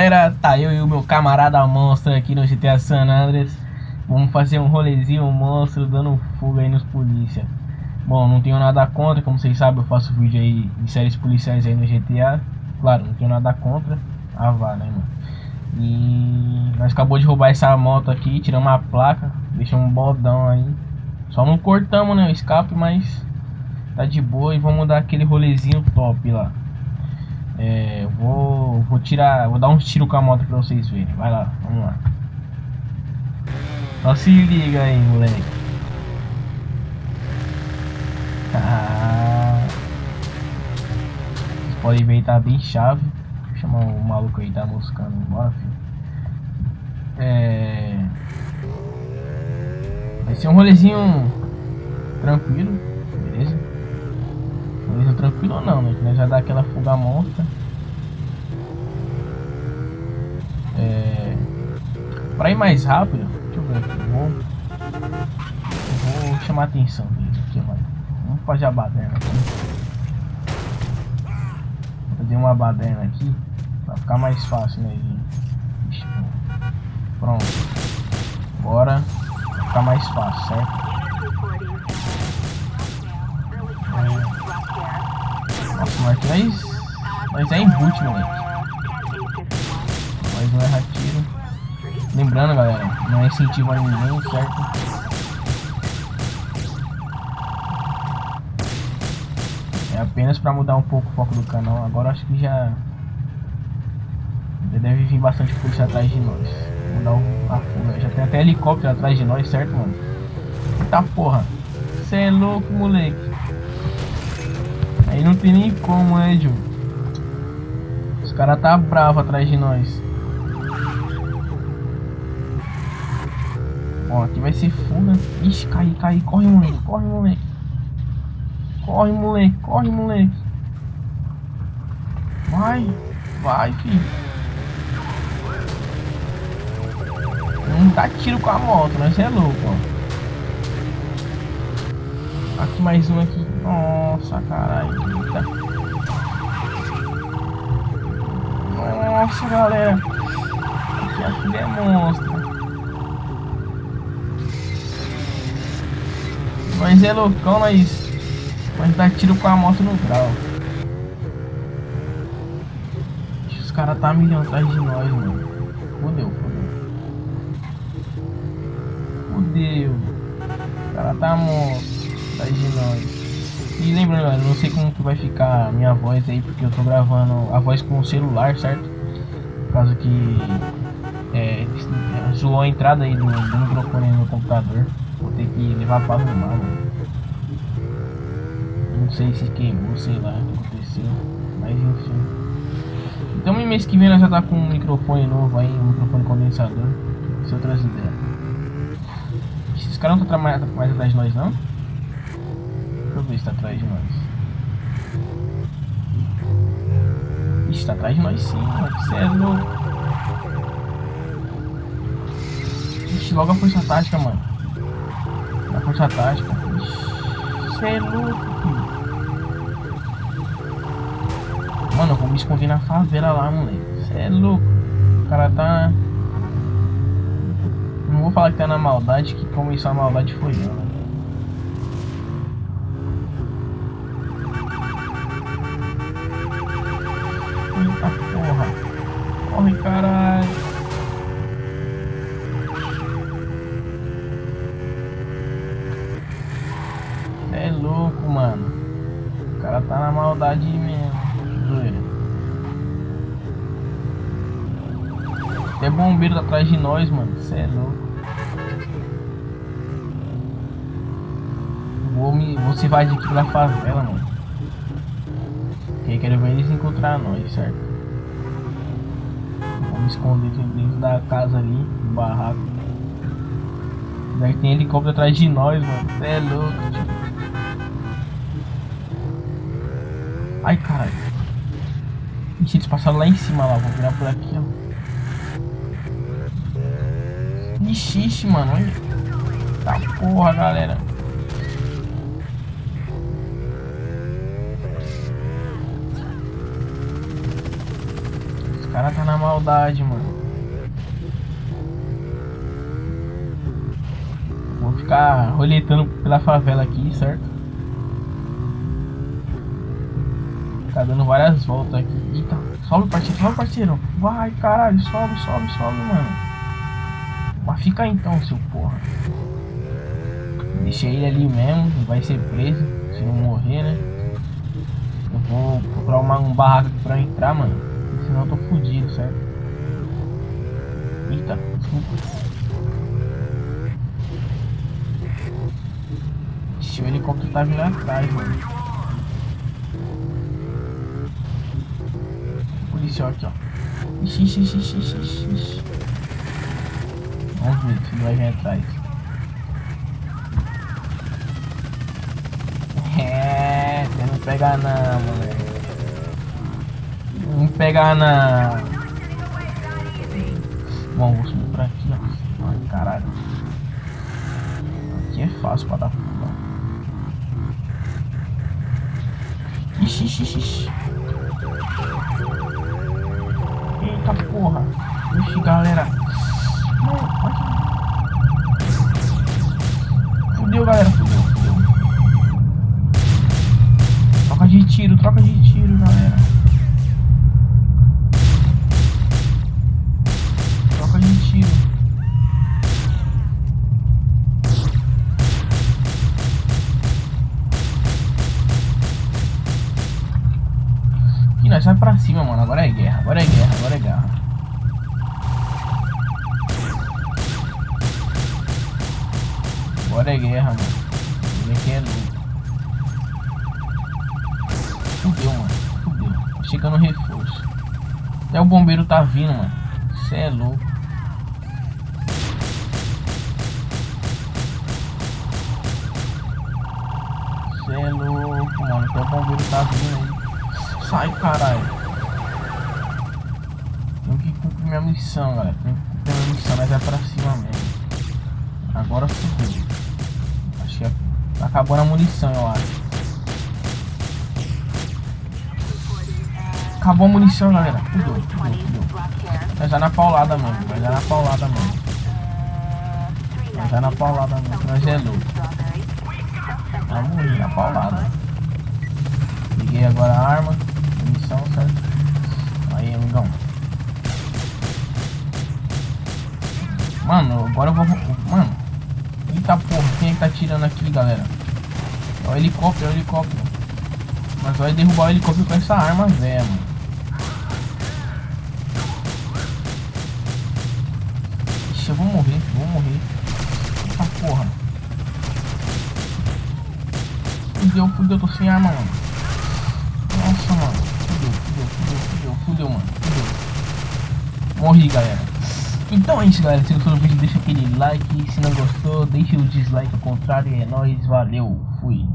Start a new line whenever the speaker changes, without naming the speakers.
galera, tá eu e o meu camarada monstro aqui no GTA San Andreas. Vamos fazer um rolezinho monstro dando fuga aí nos polícia. Bom, não tenho nada contra, como vocês sabem eu faço vídeo aí de séries policiais aí no GTA Claro, não tenho nada contra, ah vá né mano E nós acabou de roubar essa moto aqui, tiramos a placa, deixamos um bodão aí. Só não cortamos né, o escape, mas tá de boa e vamos dar aquele rolezinho top lá é, vou, vou tirar, vou dar um tiro com a moto pra vocês verem. Vai lá, vamos lá. Só se liga aí, moleque. Ah. Vocês podem ver, tá bem chave. Vou chamar o maluco aí, tá moscando. Bora, filho. É... Vai ser um rolezinho tranquilo, beleza? Tranquilo ou não, né? Já dá aquela fuga monta. É... Pra ir mais rápido, deixa eu ver aqui, vou, vou chamar a atenção deles aqui, mano. Vamos fazer a baderna aqui. Vou fazer uma baderna aqui, pra ficar mais fácil, né? De... Pronto. Bora. Pra ficar mais fácil, certo? É... Nossa, mas nós... Mas é inútil, moleque. Mas não erra tiro. Lembrando, galera, não é incentivo a ninguém, certo? É apenas para mudar um pouco o foco do canal. Agora acho que já... Já deve vir bastante polícia atrás de nós. Mudar o, a. Já tem até helicóptero atrás de nós, certo, mano? Eita porra. Você é louco, moleque. Aí não tem nem como, né? Os caras tá bravo atrás de nós. Ó, aqui vai ser fuga. Ixi, cai, cai. Corre, moleque. Corre, moleque. Corre, moleque. Corre, moleque. Vai. Vai, filho. Não dá tiro com a moto, né? Você é louco, ó. Aqui mais um aqui. Nossa, caralho. Nossa, galera. Aqui a filha Mas é loucão, mas... Mas dá tiro com a moto no grau. Os caras tá milhão atrás de nós, mano. Fudeu, fudeu. Fudeu. O cara tá morto atrás de nós. E lembrando, galera, não sei como que vai ficar a minha voz aí, porque eu tô gravando a voz com o celular, certo? Por causa que é, zoou a entrada aí do, do microfone no computador. Vou ter que levar pra arrumar, mano. Não sei se queimou, sei lá o que aconteceu. Mas enfim. Então mês que vem nós já tá com um microfone novo aí, um microfone condensador. Se outras ideias. Esses caras não estão mais, atrás de nós não? Deixa eu ver se tá atrás de nós. Ixi, tá atrás de nós sim, mano. Você é louco. Logo a força tática, mano. A força tática. Você é louco, filho. Mano, eu vou me esconder na favela lá, moleque. É louco. O cara tá... Não vou falar que tá na maldade, que começou a maldade foi eu? Eita porra. Corre, caralho. É louco, mano. O cara tá na maldade mesmo. Tem bombeiro atrás de nós, mano. Você é louco. Vou me. Vou se invadir aqui pela favela, mano. Porque quero ver eles encontrar nós, certo? Vou me esconder dentro da casa ali, no barraco. Daí tem helicóptero atrás de nós, mano. Você é louco, tio. Ai, caralho. Ixi, eles passaram lá em cima lá. Vou virar por aqui, ó. Ixi, ixi, mano. Olha. Tá porra, galera. Os cara tá na maldade, mano. Vou ficar roletando pela favela aqui, certo? Tá dando várias voltas aqui. Sobe parceiro, sobe parceiro. Vai, caralho, sobe, sobe, sobe, mano. Mas fica aí então, seu porra. Deixei ele ali mesmo, vai ser preso, se não morrer, né? Eu vou procurar uma, um barraco pra entrar, mano. Senão eu tô fudido, certo? Eita, desculpa. Ixi, o helicóptero tá vindo atrás, mano. Policial aqui, ó. Ixi, ixi, ixi, ixi, ixi, ixi. Vamos ver se vai vir atrás. É, você não pega não, moleque. Não pega não. Bom, vou subir por aqui, ó. Ai, caralho. Aqui é fácil pra dar fuga. Ixi, ixi, ixi. Eita porra. Ixi, galera. Fudeu, galera. Fudeu, fudeu. Troca de tiro, troca de tiro, galera. Nós vai pra cima, mano. Agora é guerra, agora é guerra, agora é guerra. Agora é guerra, mano. Ele aqui é louco. Fudeu, mano. Fudeu. Chegando reforço. Até o bombeiro tá vindo, mano. Cê é louco. Cê é louco, mano. Até o bombeiro tá vindo aí. Sai, caralho. Tenho que cumprir minha missão, galera. Tenho que cumprir minha missão, mas é pra cima mesmo. Agora fudeu. Acho que é... acabou a munição, eu acho. Acabou a munição, galera. Fudeu, fudeu, fudeu. Mas é na paulada mesmo, mas é na paulada mesmo. Mas é na paulada mesmo, nós é louco. Vamos ir na paulada. Liguei agora a arma, munição, certo? Aí, amigão. Mano, agora eu vou... Mano. Eita porra, quem é que tá tirando aqui, galera? É o helicóptero, é o helicóptero. Mas vai derrubar o helicóptero com essa arma velha, mano. Ixi, eu vou morrer, vou morrer. Eita porra. Fudeu, fudeu, tô sem arma, mano. Nossa, mano. Fudeu, fudeu, fudeu, mano. Fudeu. Morri, galera. Então é isso, galera. Se gostou do vídeo, deixa aquele like. Se não gostou, deixa o dislike ao contrário. É nóis, valeu, fui.